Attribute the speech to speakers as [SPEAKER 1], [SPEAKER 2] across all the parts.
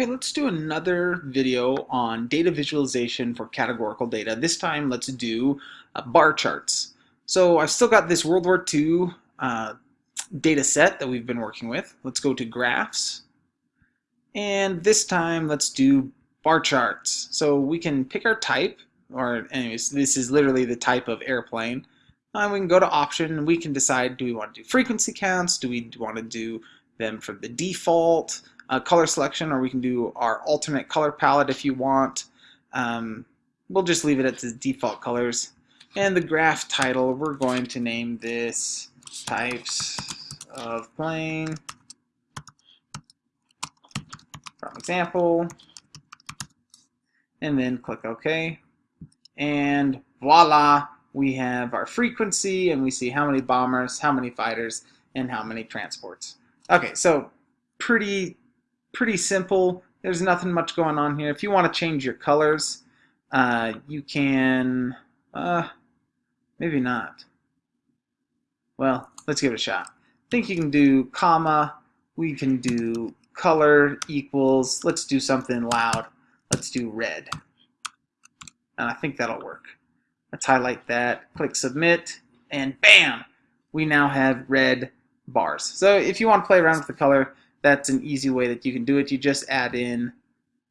[SPEAKER 1] Okay, let's do another video on data visualization for categorical data. This time, let's do uh, bar charts. So I've still got this World War II uh, data set that we've been working with. Let's go to graphs. And this time, let's do bar charts. So we can pick our type, or anyways, this is literally the type of airplane. And we can go to option and we can decide, do we want to do frequency counts? Do we want to do them from the default? Uh, color selection or we can do our alternate color palette if you want. Um, we'll just leave it at the default colors. And the graph title, we're going to name this types of plane from example and then click OK and voila we have our frequency and we see how many bombers how many fighters and how many transports okay so pretty pretty simple. There's nothing much going on here. If you want to change your colors, uh, you can, uh, maybe not. Well, let's give it a shot. I think you can do comma, we can do color equals, let's do something loud. Let's do red. And I think that'll work. Let's highlight that, click submit, and bam! We now have red bars. So if you want to play around with the color, that's an easy way that you can do it. You just add in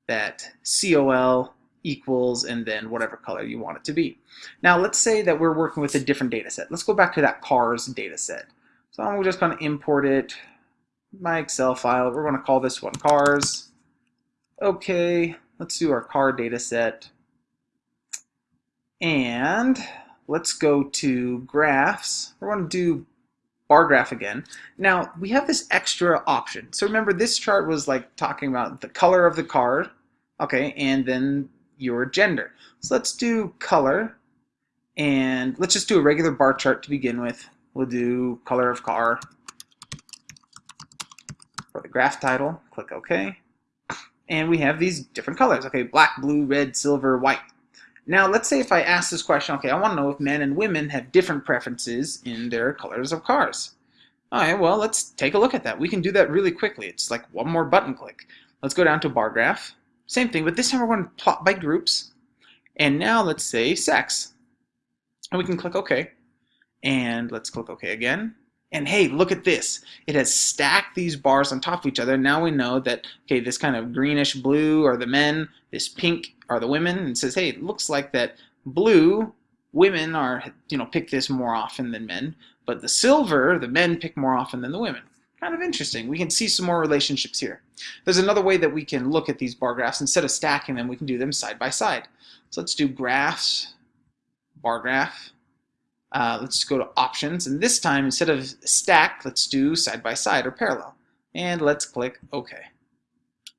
[SPEAKER 1] that COL equals and then whatever color you want it to be. Now let's say that we're working with a different data set. Let's go back to that cars data set. So I'm just going to import it, my Excel file. We're going to call this one cars. Okay, let's do our car data set. And let's go to graphs. We're going to do bar graph again. Now, we have this extra option. So remember, this chart was like talking about the color of the card, okay, and then your gender. So let's do color, and let's just do a regular bar chart to begin with. We'll do color of car. For the graph title, click OK. And we have these different colors, okay, black, blue, red, silver, white. Now, let's say if I ask this question, okay, I want to know if men and women have different preferences in their colors of cars. All right, well, let's take a look at that. We can do that really quickly. It's like one more button click. Let's go down to bar graph. Same thing, but this time we're going to plot by groups. And now let's say sex. And we can click OK. And let's click OK again. And hey, look at this. It has stacked these bars on top of each other. Now we know that, okay, this kind of greenish blue are the men, this pink are the women, and says, hey, it looks like that blue, women are, you know, pick this more often than men, but the silver, the men pick more often than the women. Kind of interesting. We can see some more relationships here. There's another way that we can look at these bar graphs. Instead of stacking them, we can do them side by side. So let's do graphs, bar graph, uh, let's go to options, and this time instead of stack, let's do side by side or parallel. And let's click OK.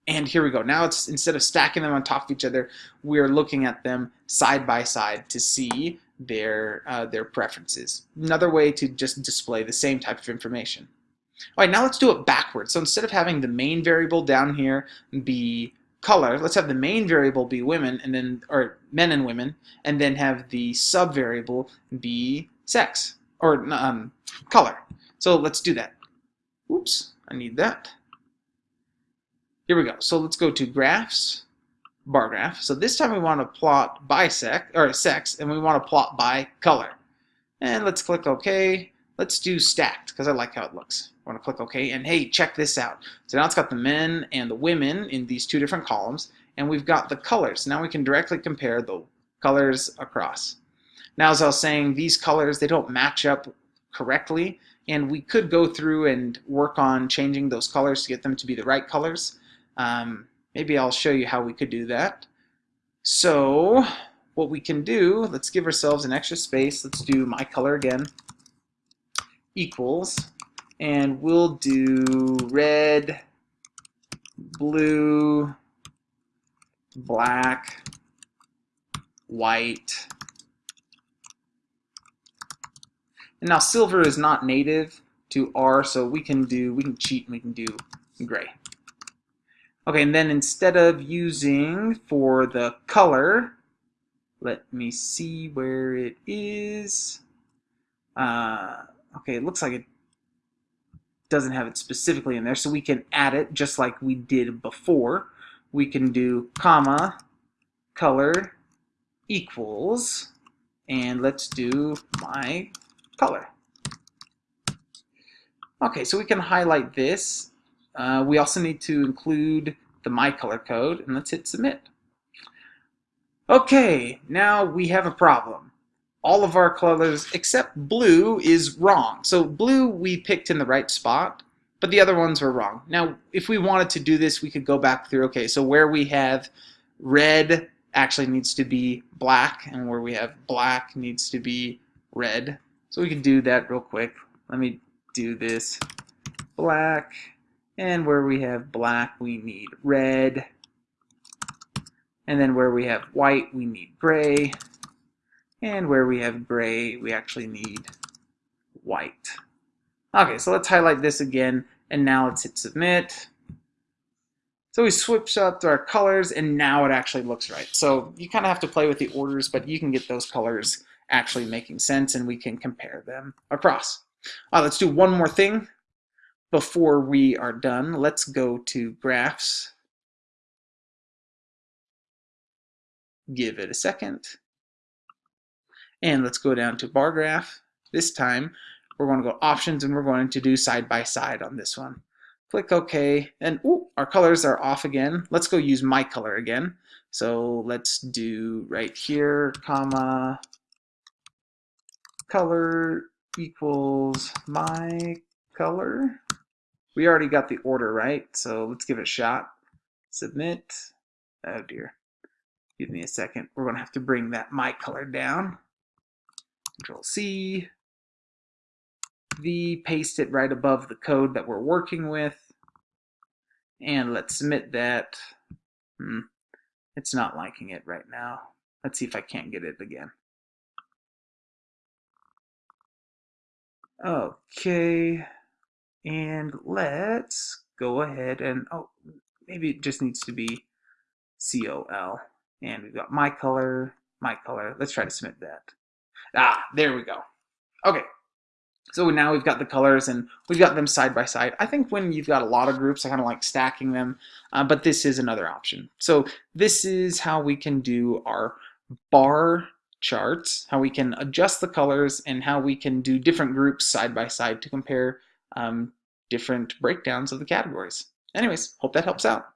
[SPEAKER 1] And here we go. Now it's instead of stacking them on top of each other, we're looking at them side by side to see their uh, their preferences. Another way to just display the same type of information. All right, now let's do it backwards. So instead of having the main variable down here be color, let's have the main variable be women and then or men and women, and then have the sub variable be sex or um, color. So let's do that. Oops, I need that. Here we go. So let's go to graphs, bar graph. So this time we want to plot by sex or sex, and we want to plot by color. And let's click OK. Let's do stacked because I like how it looks. I want to click OK. And hey, check this out. So now it's got the men and the women in these two different columns. And we've got the colors. Now we can directly compare the colors across. Now, as I was saying, these colors, they don't match up correctly. And we could go through and work on changing those colors to get them to be the right colors. Um, maybe I'll show you how we could do that. So what we can do, let's give ourselves an extra space. Let's do my color again equals, and we'll do red, blue, black, white. And now silver is not native to R, so we can do, we can cheat and we can do gray. Okay, and then instead of using for the color, let me see where it is. Uh, Okay, it looks like it doesn't have it specifically in there, so we can add it just like we did before. we can do comma, color equals, and let's do my color. Okay, so we can highlight this. Uh, we also need to include the my color code, and let's hit submit. Okay, now we have a problem. All of our colors except blue is wrong. So blue we picked in the right spot, but the other ones were wrong. Now, if we wanted to do this, we could go back through, okay, so where we have red actually needs to be black, and where we have black needs to be red. So we can do that real quick. Let me do this black, and where we have black, we need red. And then where we have white, we need gray. And where we have gray, we actually need white. Okay, so let's highlight this again, and now let's hit submit. So we switched up our colors, and now it actually looks right. So you kind of have to play with the orders, but you can get those colors actually making sense, and we can compare them across. Uh, let's do one more thing before we are done. Let's go to graphs. Give it a second. And let's go down to bar graph. This time, we're going to go options and we're going to do side by side on this one. Click OK, and ooh, our colors are off again. Let's go use my color again. So let's do right here, comma, color equals my color. We already got the order right, so let's give it a shot. Submit. Oh dear. Give me a second. We're going to have to bring that my color down. Control C. V, paste it right above the code that we're working with. And let's submit that. Hmm. It's not liking it right now. Let's see if I can't get it again. Okay, and let's go ahead and, oh, maybe it just needs to be COL. And we've got my color, my color. Let's try to submit that. Ah, there we go. Okay, so now we've got the colors and we've got them side by side. I think when you've got a lot of groups, I kind of like stacking them, uh, but this is another option. So this is how we can do our bar charts, how we can adjust the colors, and how we can do different groups side by side to compare um, different breakdowns of the categories. Anyways, hope that helps out.